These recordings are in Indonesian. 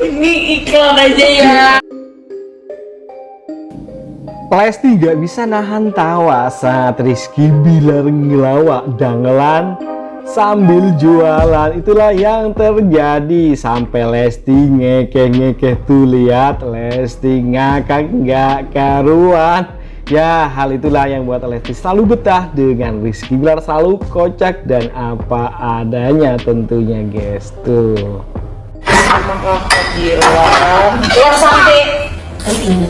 Ini iklan aja ya. Lesti gak bisa nahan tawa saat Rizky Bilar ngelawak dangelan sambil jualan. Itulah yang terjadi. Sampai Lesti ngekeh-ngekeh tuh lihat Lesti ngakak nggak karuan. Ya hal itulah yang buat Lesti selalu betah dengan Rizky Bilar selalu kocak dan apa adanya tentunya guys tuh yang sampai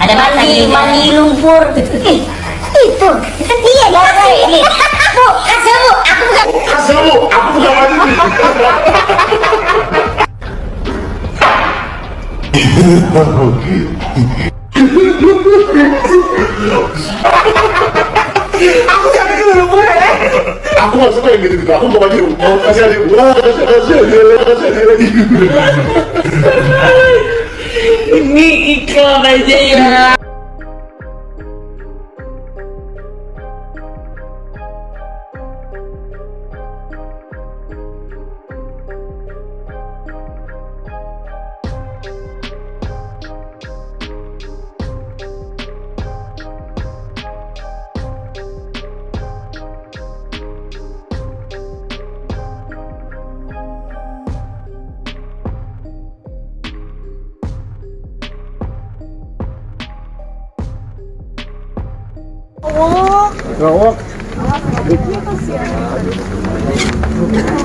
ada mandi mandi lumpur itu iya gara ini bu kasih bu aku bukan aku bukan mandi. Aku gak suka yang gitu-gitu. Aku mau maju. Mau kasih adik. Wah, kasih kasih adik. Kasih adik lagi. Ini iklan aja ya.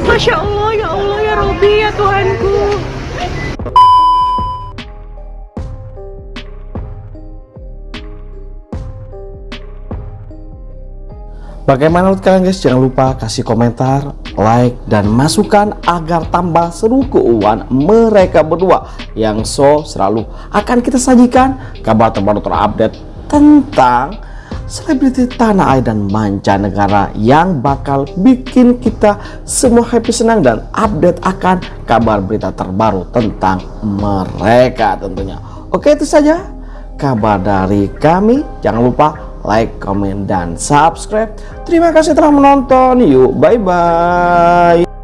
Masya Allah, ya Allah, ya Robi, ya Tuhanku. Bagaimana menurut kalian guys? Jangan lupa kasih komentar, like, dan masukan agar tambah seru keuangan mereka berdua yang so selalu akan kita sajikan kabar terbaru terupdate tentang selebriti tanah air dan mancanegara yang bakal bikin kita semua happy senang dan update akan kabar berita terbaru tentang mereka tentunya. Oke itu saja kabar dari kami. Jangan lupa like, comment, dan subscribe. Terima kasih telah menonton. Yuk, bye-bye.